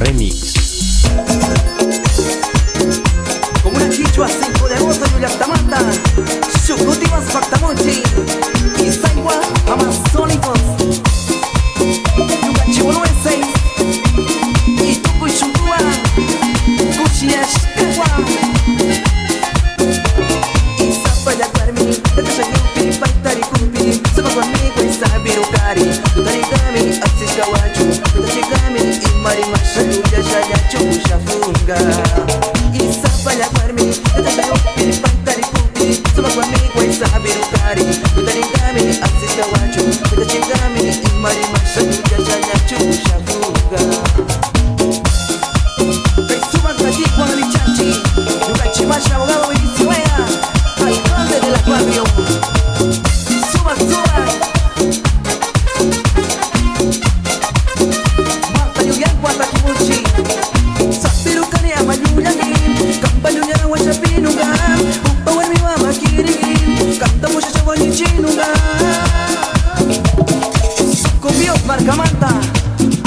Remix. Como una chichua sin poderosa y ullastamanta Shukutivas factamonchi Y saigua amazónicos Yuga chihuahuense Y tuku y shuntua Kuchiashkawa Y zapaya guarmi Tata shayupi paitari kupi Sama conmigo y mari mashu ya shaya chusha funga isapa ya parmi tata yo pili pantari pupi suma kwa mi kwa isabiru kari tutaringami asista wacho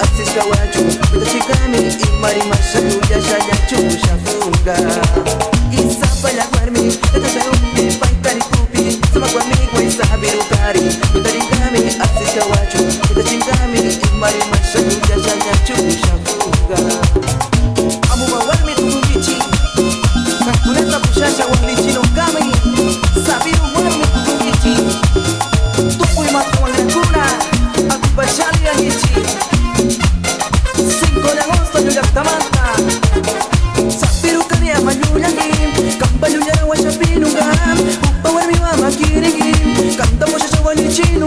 afisa wacu utachikamili imari mashatu yashayacu shafunga didn't